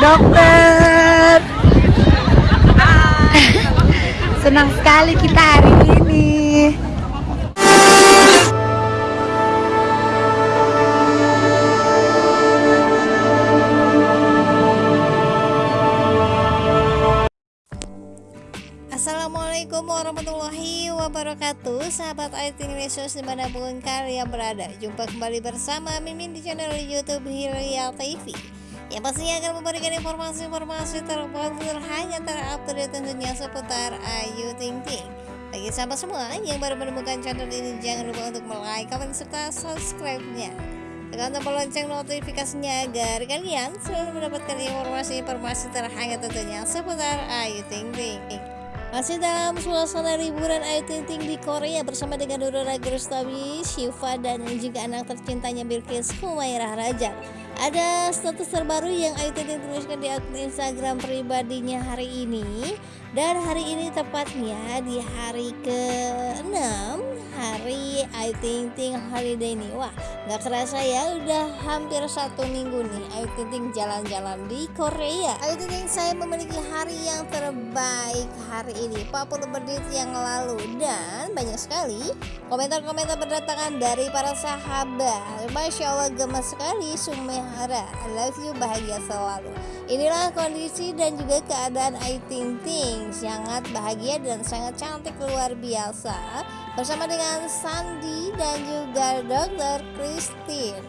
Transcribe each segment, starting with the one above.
dokter. Senang sekali kita hari ini. Assalamualaikum warahmatullahi wabarakatuh Sahabat IT Indonesia di mana pun kalian berada Jumpa kembali bersama Mimin di channel Youtube Hilya TV Yang pastinya akan memberikan informasi-informasi terbaru hanya terupdate tentunya seputar Ayu Ting Ting Bagi sahabat semua yang baru menemukan channel ini Jangan lupa untuk like, comment, serta subscribe-nya tekan tombol lonceng notifikasinya agar kalian selalu mendapatkan informasi-informasi terhangat tentunya seputar Ayu Ting Ting. Masih dalam suasana liburan Ayu Ting Ting di Korea bersama dengan Dora Rustami, Shiva dan juga anak tercintanya Bilkis Humairah Raja. Ada status terbaru yang Ayu Ting Ting tuliskan di akun Instagram pribadinya hari ini dan hari ini tepatnya di hari ke-6 hari Ayu Ting Ting holiday nih. Wah nggak kerasa ya udah hampir satu minggu nih Ayu Ting Ting jalan-jalan di Korea. Ayu Ting Ting saya memiliki hari yang terbaik hari ini 40 menit yang lalu. Dan banyak sekali komentar-komentar berdatangan dari para sahabat. Masya Allah gemes sekali Sumehara I love you bahagia selalu. Inilah kondisi dan juga keadaan Ayu Ting Ting sangat bahagia dan sangat cantik luar biasa bersama dengan Sandi dan juga Dr. Christine.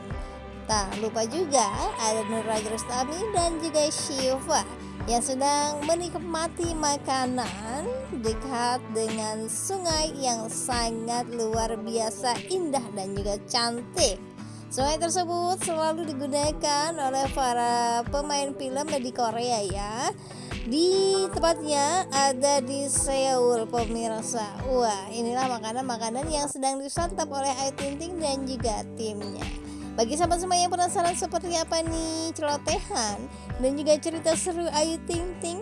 Tak lupa juga ada Nur Rustami dan juga Shiva yang sedang menikmati makanan dekat dengan sungai yang sangat luar biasa indah dan juga cantik. Sungai tersebut selalu digunakan oleh para pemain film di Korea ya di tempatnya ada di Seoul pemirsa wah inilah makanan-makanan yang sedang disantap oleh Ayu Ting Ting dan juga timnya bagi sahabat semua yang penasaran seperti apa nih celotehan dan juga cerita seru Ayu Ting Ting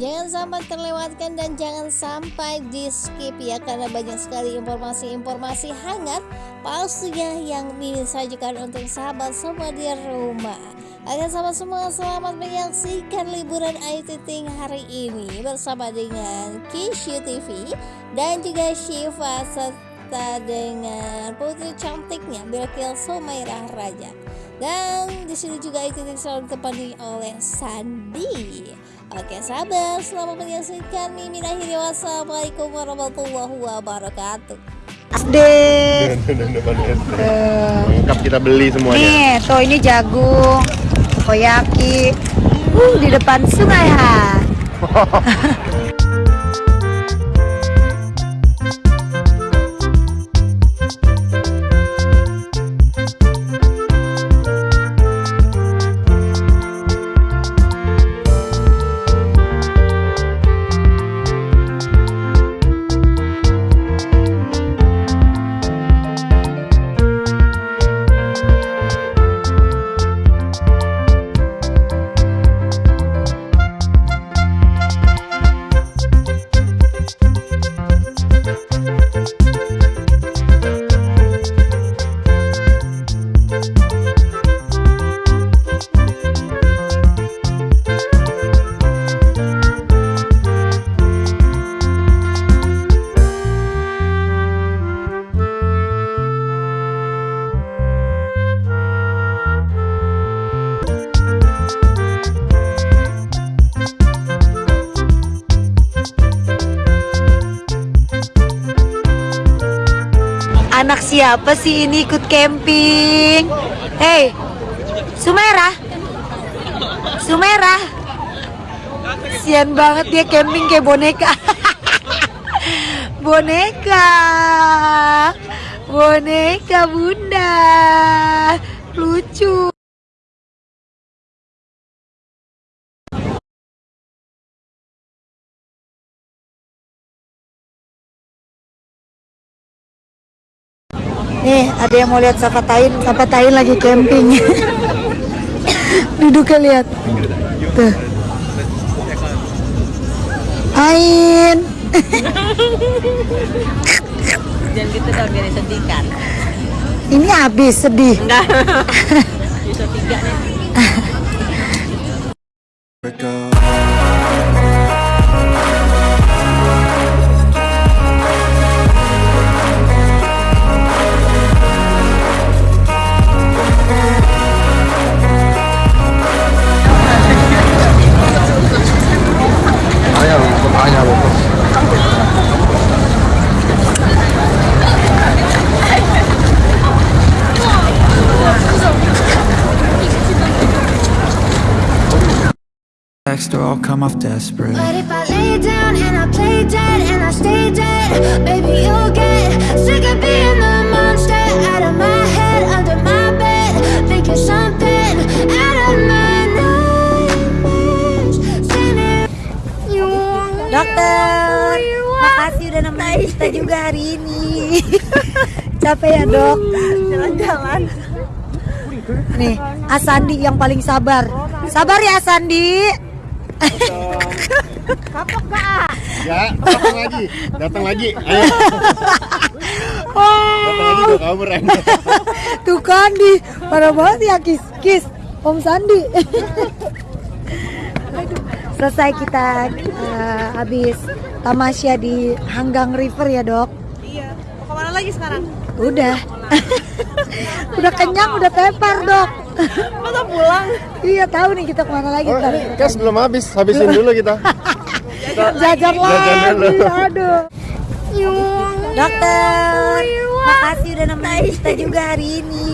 Jangan sampai terlewatkan dan jangan sampai di skip ya karena banyak sekali informasi-informasi hangat pastinya yang disajikan untuk sahabat semua di rumah. Agar sahabat semua selamat menyaksikan liburan Ayu Ting hari ini bersama dengan Kishu TV dan juga Shiva serta dengan putri cantiknya Bilkil Sumairah Raja. Dan di sini juga Ayu Ting selalu ditemani oleh Sandi. Oke sahabat, selamat menyaksikan Mimin akhiri wassalamualaikum warahmatullahi wabarakatuh. SD. Lengkap kita beli semuanya. Nih, tuh ini jagung. takoyaki uh, di depan sungai ha Siapa sih ini ikut camping? Hei, Sumera, Sumera, sian banget dia camping kayak boneka. boneka, boneka bunda, lucu. Nih, ada yang mau lihat Safatain, Safatain lagi camping. Duduknya lihat. Tuh. Ain. Jangan gitu dong, biar sedih kan. Ini habis sedih. Enggak. Bisa tiga nih. Come off desperate. But if I lay down and I play dead and I stay dead, baby, you'll get sick of being the monster out of my head, under my bed, thinking something out of my nightmares. Dokter, makasih udah nemenin kita juga hari ini. Capek ya dok? Jalan-jalan. Nih, Asandi yang paling sabar. Sabar ya Asandi. Ya, datang lagi, datang lagi. Ayo, datang lagi gue kabur. Tuh kan di parah banget ya kis kis Om Sandi. Selesai kita eh, habis tamasya di Hanggang River ya dok. Iya. Mau ke mana lagi sekarang? Udah. udah kenyang, udah tepar dok. Masa pulang? iya tahu nih kita ke mana lagi Oh, ntar. cash belum habis, habisin dulu kita. Jajan lagi, dulu. aduh. Dokter, makasih udah nemenin kita juga hari ini.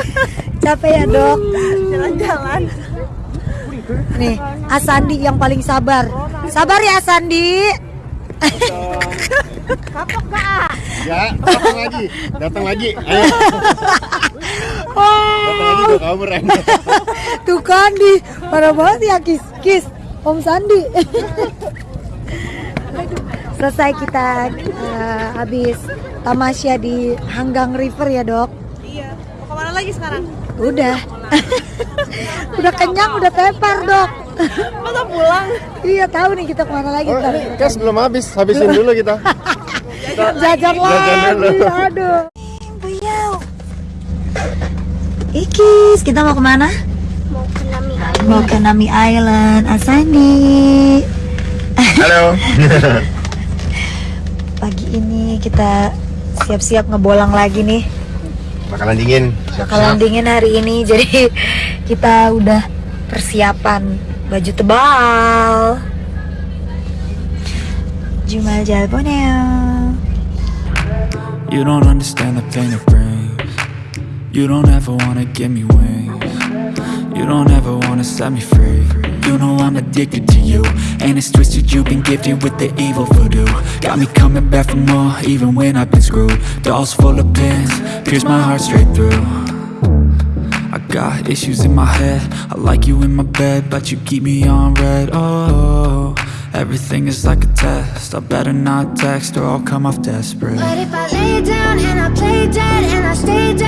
Capek ya dok? Jalan-jalan. Nih, Asandi yang paling sabar. Sabar ya Asandi. Ya, datang lagi, datang lagi. Ayo, kabur ya. Tuh kan di parah banget ya kis kis Om Sandi. Selesai kita eh, habis tamasya di Hanggang River ya dok. Iya. Mau ke mana lagi sekarang? Udah. udah kenyang, udah tepar dok. Masa pulang? iya tahu nih kita ke mana lagi Oh, ini cash belum habis, habisin dulu kita. Jajan lagi, dulu. aduh. Ikis, kita mau ke mana? Mau ke Nami Island, Asani. Halo. Pagi ini kita siap-siap ngebolang lagi nih. Bakalan dingin. Bakalan dingin hari ini, jadi kita udah persiapan baju tebal. Jumal Jalboneo. You don't understand the pain brings. You don't ever wanna give me wings. You don't ever wanna set me free. You know I'm addicted to you. And it's twisted, you've been gifted with the evil voodoo. Got me coming back for more, even when I've been screwed. Dolls full of pins, pierce my heart straight through. I got issues in my head. I like you in my bed, but you keep me on red. Oh, everything is like a test. I better not text or I'll come off desperate. But if I lay down and I play dead and I stay dead,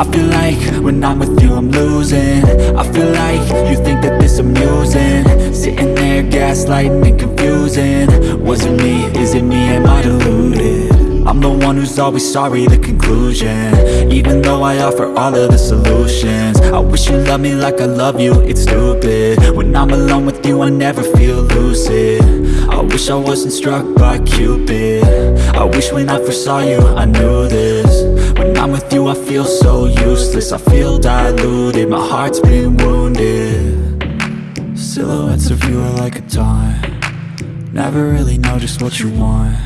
I feel like when I'm with you I'm losing. I feel like you think that this amusing. Sitting there gaslighting and confusing. Was it me? Is it me? Am I deluded? I'm the one who's always sorry, the conclusion. Even though I offer all of the solutions. I wish you loved me like I love you, it's stupid. When I'm alone with you, I never feel lucid. I wish I wasn't struck by Cupid. I wish when I first saw you, I knew this I'm with you, I feel so useless. I feel diluted, my heart's been wounded. Silhouettes of you are like a taunt. Never really know just what you want.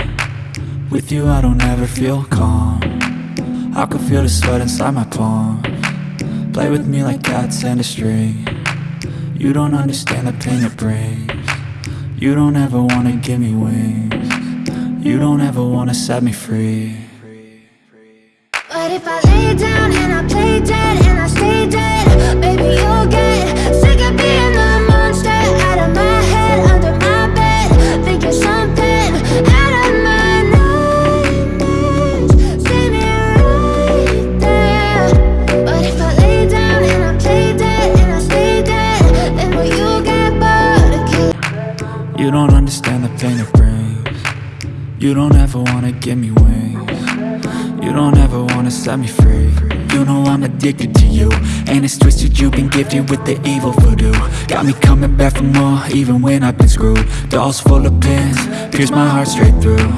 With you I don't ever feel calm. I can feel the sweat inside my palm. Play with me like cats and a string. You don't understand the pain it brings. You don't ever wanna give me wings. You don't ever wanna set me free But if I lay down and I play dead and I stay dead, baby, you'll get sick of being the monster out of my head, under my bed, thinking something out of my nightmares. Standing right there. But if I lay down and I play dead and I stay dead, then will you get bored of killing? You don't understand the pain it brings You don't ever wanna give me wings don't ever wanna set me free. You know I'm addicted to you And it's twisted, you've been gifted with the evil voodoo. Got me coming back for more, even when I've been screwed. Dolls full of pins, pierce my heart straight through.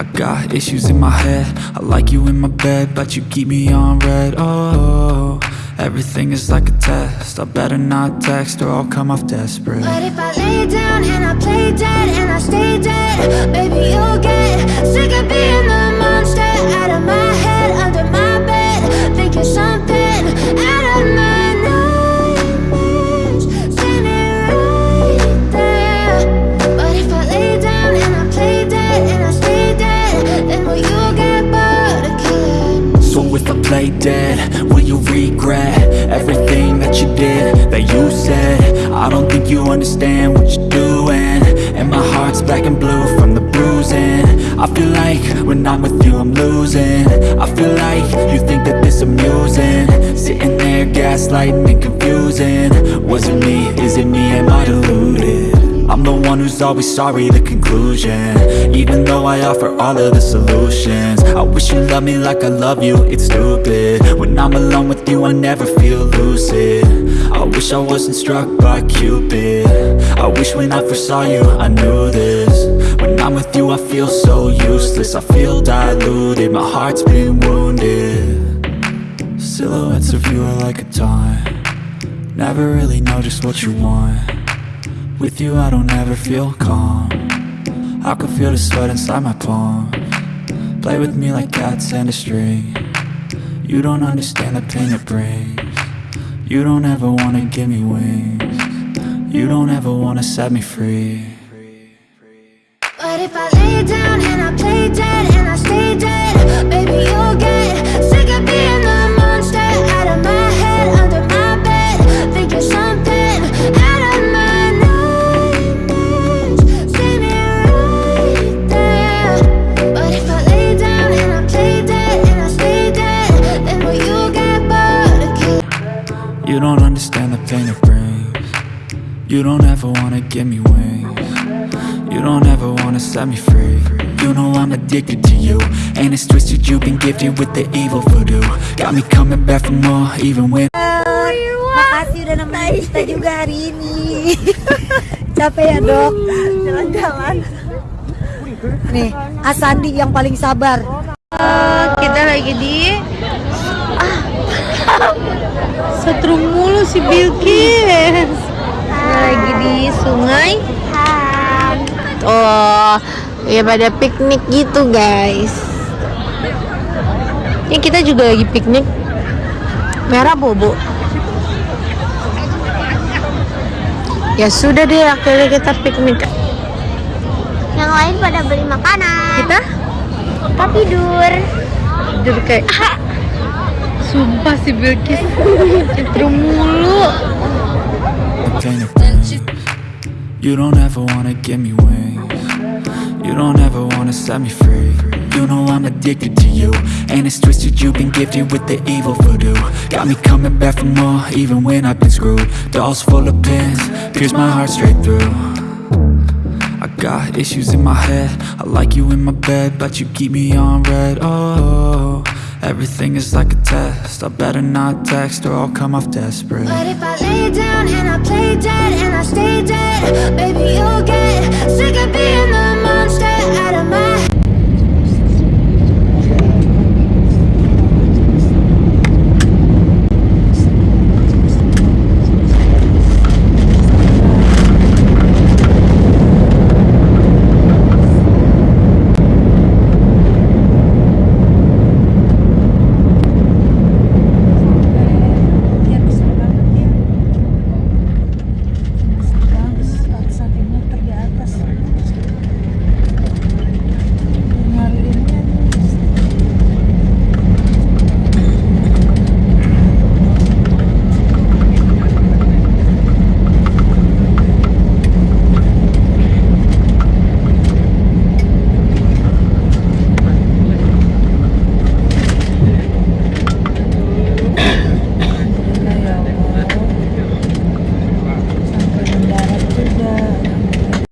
I got issues in my head. I like you in my bed, but you keep me on red. Oh, everything is like a test. I better not text or I'll come off desperate. But if I lay down and I play dead and I stay dead, baby, you'll get sick of being of my head, under my bed, thinking something out of my nightmares, right there. But if I lay down and I play dead and I stay dead, then will you get bored of killing? So if I play dead, will you regret everything that you did, that you said? I don't think you understand what you're doing And my heart's black and blue from the bruising I feel like when I'm with gaslighting and confusing. Was it me? Is it me? Am I deluded? I'm the one who's always sorry, the conclusion. Even though I offer all of the solutions. I wish you loved me like I love you, it's stupid. When I'm alone with you, I never feel lucid. I wish I wasn't struck by Cupid. I wish when I first saw you, I knew this. When I'm with you, I feel so useless. I feel diluted, my heart's been wounded Silhouettes of you are like a taunt. Never really know just what you want. With you I don't ever feel calm. I can feel the sweat inside my palm. Play with me like cats and a string. You don't understand the pain it brings. You don't ever wanna give me wings. You don't ever wanna set me free. But if I lay down and I play dead and I stay dead, baby, you'll get addicted to you And it's twisted, you've been gifted with the evil voodoo Got me coming back for more, even when Makasih udah nemenin kita juga hari ini. Capek ya dok? Jalan-jalan. Nih, Asandi yang paling sabar. Kita lagi di ah. Setrum mulu si Bilkis. Kita lagi di sungai. Oh, ya pada piknik gitu guys. Ya kita juga lagi piknik. Merah bobo. Ya sudah deh, akhirnya kita piknik. Yang lain pada beli makanan. Kita Kita tidur. jadi kayak Sumpah si Bilkis Setrum mulu You don't ever wanna give me wings You don't ever wanna set me free. You know I'm addicted to you. And it's twisted, you've been gifted with the evil voodoo. Got me coming back for more, even when I've been screwed. Dolls full of pins, pierce my heart straight through. I got issues in my head. I like you in my bed, but you keep me on red. Oh, everything is like a test. I better not text or I'll come off desperate. But if I lay down and I play dead and I stay dead, baby, you'll get sick of being the out of my